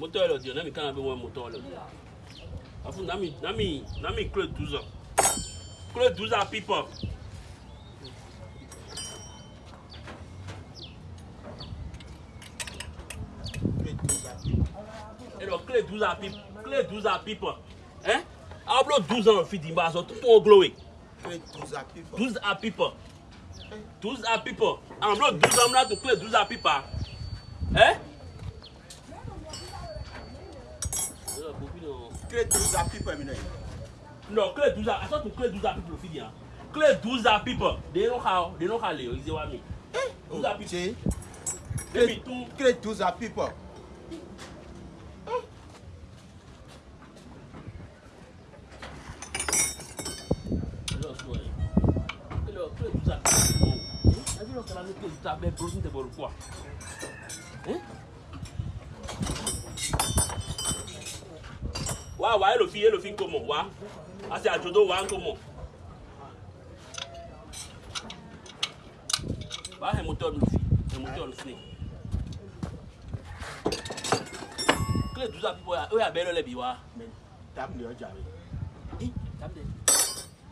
moteur le dio nami kana be mo moteur le dio afu nami nami nami clé 12 ans clé 12 ans people donc clé 12 ans people clé 12 ans people hein ablo 12 ans fi di tout on glowe. 12 ans people 12 ans people ablo 12 ans na to clé 12 ans people hein? Clé 12 à people, mi No, clé 12 à, I thought to clé 12 à people fi dia. Clé 12 à people, they know how, they know how le ize wa mi. 12 à people. Che, Baby tu clé 12 à people. Lo so e. Clé clé 12 à people. Eh? Abi lo kala clé 12 à be prosin te bol quoi. Hein? Wa wa elo fi elo fi nkomo wa. Ase ajodo wa nkomo. Wa he moteur lu fi. He moteur lu fi. Clé 12 à people, o ya be lo le bi wa. Mais, table de jari. Eh, tamde.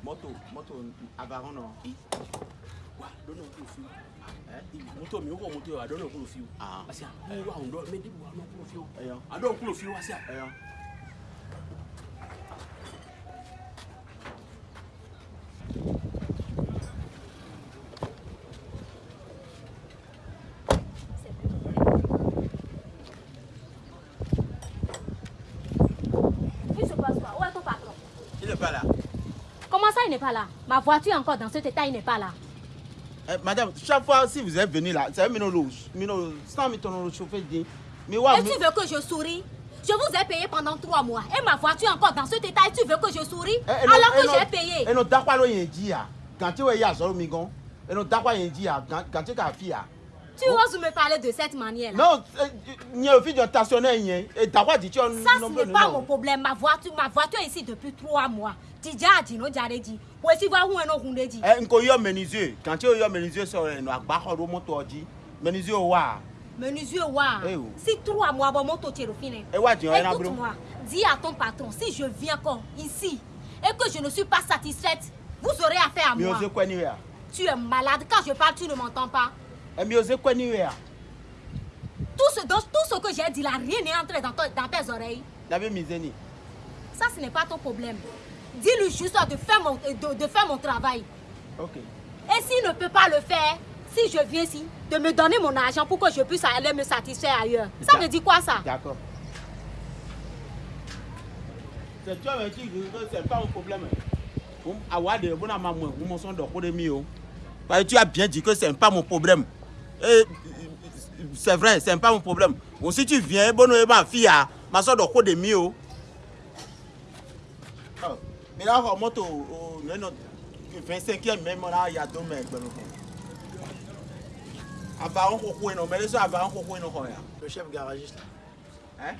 Moto, moto, avaron non. wa dɔnna k'o fi moto mi o ko moto ye a dɔnna k'o fi Ah. parce que a wa n dɔ mɛ debi wa n'o k'o fi Ayo. a dɔw k'o fi wa siya Ayo. Il se passe quoi Où est ton patron Il n'est pas là. Comment ça, il n'est pas là Ma voiture encore dans cet état, il n'est pas là. Eh, madame, chaque fois si vous êtes venu là, c'est un minot rouge. Minot, sans mettre le chauffeur dit. Mais ouais, Et tu veux que je souris Je vous ai payé pendant trois mois. Et ma voiture encore dans cet état. Et tu veux que je souris Alors que j'ai payé. Et nous d'accord lo yen dit ya. Quand tu es ya zoro migon. Et nous d'accord yen dit ya quand tu ka fi ya. Tu oses me parler de cette Non, il y a un. Et d'accord dit tu Ça, ce n'est pas mon problème. Ma voiture, ma voiture est ici depuis trois mois. Déjà, Dino Djareji. Où est-ce qu'il va où est nos Hundeji Eh nko yo menuisier. Quand tu yo menuisier sur no agba ho do moto oji. Menuisier wa. Menuisier, wa. Eh oh. Si trois mois, bon, fini. Eh wa di on na bro. Écoute-moi, dis à ton patron, si je viens encore ici et que je ne suis pas satisfaite, vous aurez affaire à moi. Tu es malade. Quand je parle, tu ne m'entends pas. Tout ce, donc, tout ce que j'ai dit là, rien n'est entré dans, ton- dans tes oreilles. Ça, ce n'est pas ton problème. Dis-lui juste de faire, mon, de, de faire mon travail. OK. Et s'il ne peut pas le faire, si je viens ici, de me donner mon argent pour que je puisse aller me satisfaire ailleurs. Ça veut dire quoi ça? D'accord. C'est toi qui c'est pas un problème. Tu as bien dit que c'est pas mon problème. Et c'est vrai, c'est pas mon problème. Bon si tu viens bon ma fille a, ma so de ko de mi o. Oh, mais là on moto au non non 25e même là il y a deux mecs ben. Mais. Le chef garagiste. là. Hein?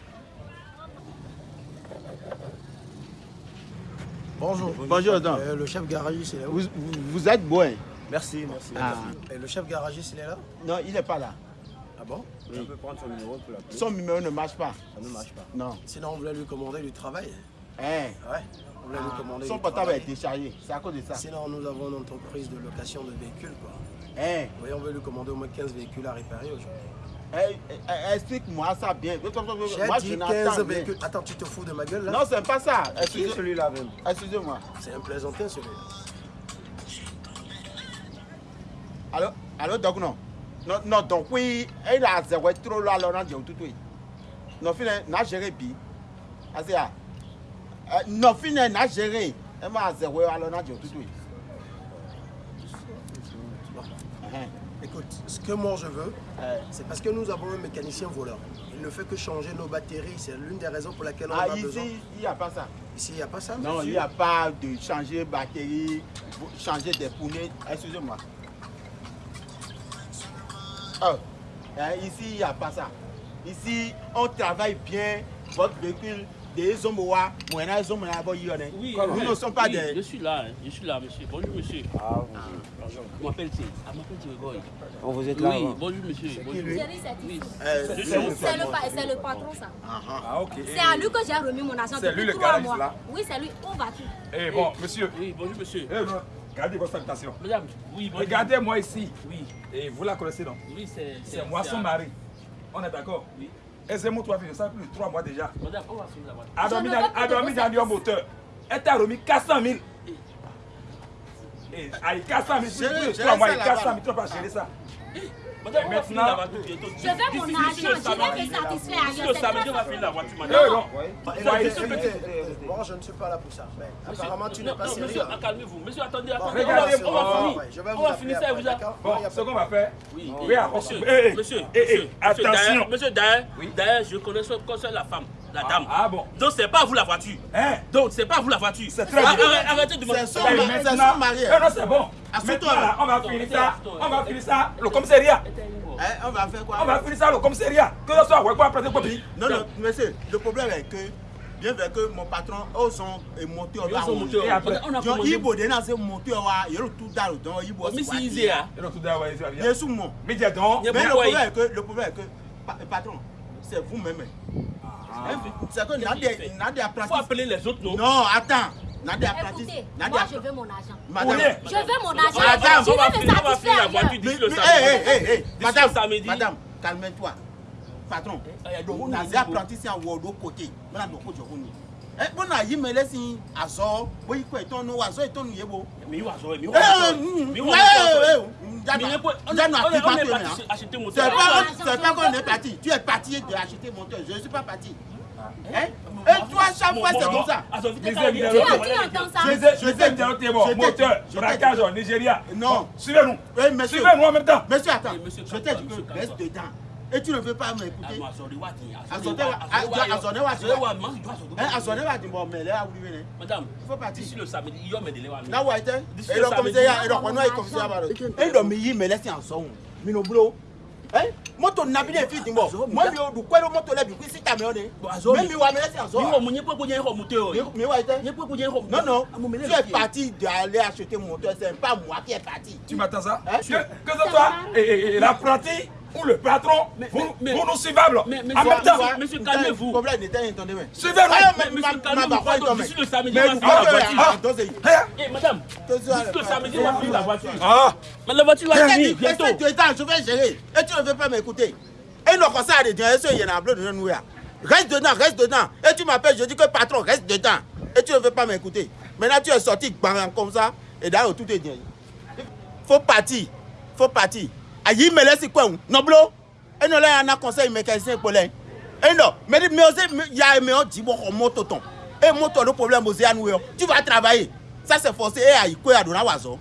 Bonjour. Bonjour, Adam. Euh, le chef garagiste, est où? Vous, vous, vous êtes bon. Merci, merci. Ah. Et le chef garagiste, il est là? Non, il n'est pas là. Ah bon? Oui. peut prendre son numéro pour l'appeler. Son numéro ne marche pas. Ça ne marche pas. Non. Sinon, on voulait lui commander du travail. Hein? Ouais. On voulait lui commander Son du portable est déchargé. C'est à cause de ça. Sinon, nous avons une entreprise de location de véhicules. Quoi. Hein? Oui, on veut lui commander au moins 15 véhicules à réparer aujourd'hui. Eh, eh, eh, Explique-moi ça bien. Moi, J'ai je dit n'entends 15 rien. véhicules. Attends, tu te fous de ma gueule là? Non, c'est pas ça. Excusez- celui-là même? Excusez-moi. C'est un plaisantin celui-là. Allô, donc non. Non, non, donc oui, il a zéro trop là, là, on a dit tout, oui. Non, finalement, n'a géré bi. Assez à. Non, finalement, n'a géré. Elle m'a zéro, alors on a dit tout, oui. Hein? Écoute, ce que moi je veux, c'est parce que nous avons un mécanicien voleur. Il ne fait que changer nos batteries. C'est l'une des raisons pour laquelle on Ah, a besoin. ici, il n'y a pas ça. Ici, il n'y a pas ça Non, il n'y a pas de changer batterie, changer des poneys. Excusez-moi. Oh, hein, ici, il n'y a pas ça. Ici, on travaille bien votre véhicule des hommes moi yi on Oui, nous ne sommes pas oui, Je des suis là, hein, je suis là, monsieur. Bonjour, monsieur. Ah, Je m'appelle Thé. Ah, je m'appelle Thierry vous, êtes là Oui, avant. bonjour, monsieur. Bonjour. Oui. euh, Je suis c'est le, pa- c'est le patron, ça. Ah, ok. C'est à lui que j'ai remis mon argent C'est lui, depuis le mois. là Oui, c'est lui. Où vas-tu? Eh bon, monsieur, Oui, bonjour, monsieur. eh, non, gardez votre. Madame, oui. Regardez-moi ici. Oui, Et vous la connaissez donc oui, c'est. C'est moi son mari. On est d'accord? Oui. Et c'est mon toi, ça fait plus de 3 mois déjà. Madame, on va finir la voiture. A dormi dans, le moteur. Elle t'a remis 400 000. Et avec 400 000, plus de gérez 3 mois, ça et là-bas. 400 000, tu vas pas gérer ça. Madame, maintenant-. Je veux mon argent. Je vais me satisfaire ailleurs. le samedi, on va finir la voiture, Eh madame. non. Soyez Soyez- sûr. Moi, je ne suis pas là pour ça. Apparemment, tu non, n'es pas non, sérieux. Monsieur, calmez-vous. Monsieur, attendez, attendez. on va- finir. ouais, je vais On vous va finir ça et vous a- Bon, ce qu'on va faire. Oui, monsieur, eh, eh, monsieur, eh, eh, monsieur, monsieur, attention. d'ailleurs- monsieur, d'ailleurs, je connais la femme, la dame. Ah bon Donc, c'est pas vous la voiture. Hein? Donc, c'est pas vous la voiture. C'est très Ah, bien. arrête- Arrêtez de me C'est son mari. Eh non, c'est bon. Maintenant, là. là, on va finir ça. On va finir ça. Le commissariat. Hein, on va faire quoi? On va finir ça, le commissariat. Que ce soit, ouais, quoi, après, c'est quoi, puis? Non, non, monsieur, le problème est que, bien vrai que mon patron, eux sont et montés au Ils sont montés au- a Donc. Ibo, de c'est monté au wa, il y a tout dans le don, Ibo, c'est hein. Et donc, tout d'abord, ouais, c'est bien. Bien sûr, mon. Mais dis donc. Il y a Mais le problème il- est que, le problème est que, pa- patron, c'est vous-même. C'est que n'a qu'il des, fait n'a des Faut appeler les autres, non? Non, attends. N'a des apprentis. Écoutez, N'a moi je veux mon argent. Madame. Oui. Je veux mon argent. Madame, Je on va vais me finir la satisfaire voiture d'ici le mais, samedi. hé, hé, hé, hé, D'ici madame, le samedi. madame, calme-toi. Patron, il y a donc on une a des niveau. apprentis c'est en haut côté. A de côté. Eh, bon, a y me laisse à sort. Oui, quoi, ton nom, à sort, et ton nom, yebo. Mais il va jouer, mais il Eh, va hum, jouer. Mais il ouais, va ouais, jouer. ouais, Mais il est pas- on Déjà, est- nous, on est- active on est pas, parti hein. C'est pas, c'est je pas veux qu'on pas. est parti. Tu es parti de acheter mon toit. Je ne suis pas parti. Hein? Et toi, chaque fois, c'est comme ça. Les Je moteur, braquage Nigeria. Non. Suivez-nous. Suivez-nous en même temps. Monsieur, attends. Eh, Je t'ai calme-toi, dit monsieur, que reste calme-toi. dedans. Et tu ne veux pas m'écouter? Madame, Il faut partir. d'ici le samedi, il y a mes délais. wa- Là où il était? D'ici Et le le samedi. commissariat, et le commissariat, il commissariat, pardon. Et le meilleur, mais laisse en son. Mino boulot. Hein? Moto nabi ne fi dimbo. Moi bi o du kwelo moto le bi ku si ta me o de. Bon, Azori. Mais mi wa me laisse en Mi son. wo mu nye pe ko nye ho mu te o. Mi mi wa était? Nye pe ko nye ho mu. Non, non. Ah, mon, mais Tu là, es il- parti d'aller acheter mon moteur. C'est pas moi qui est parti. Tu m'attends ça? Hein? que, et l'apprenti ou le patron, Mais- vous, mais- vous nous mais- mais en c'est- même temps, c'est- monsieur, calmez-vous. Le problème n'était entendu. mais. suivez-nous. Ah, Monsieur, calmez-vous, d'ici le samedi, Mais on va vous la voiture. ah? Eh, madame, d'ici le samedi, on va finir la voiture. Ah, Mais la voiture va venir bientôt. je vais gérer. Et tu ne veux pas m'écouter. Et non, comme ça, les directions, il y en a plein de nous. Reste dedans, reste dedans. Et tu m'appelles, je dis que patron, reste dedans. Et tu ne veux pas m'écouter. Maintenant, tu es sorti comme ça. Et d'ailleurs, tout est bien. Faut partir. Faut partir. Aïe, me laisse quoi Non, blo. Et non, là, il y en a conseil mécanicien pour les. Et non, mais mais il y a mais on dit bon, on monte ton. Et monte le problème aux Yanou. Tu vas travailler. Ça, c'est forcé. Et aïe, quoi, à donner oiseau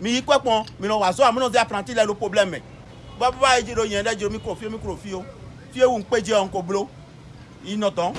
mi yi kpɛ kpɔn mi nɔ wazɔ amu nɔ de apprenti le lo problème mɛ baba yi dzi do yɛn ɖe dzi do mikro fie mikro fie o fie wu ŋkpe dzi ɔn ko blo yi nɔ tɔn.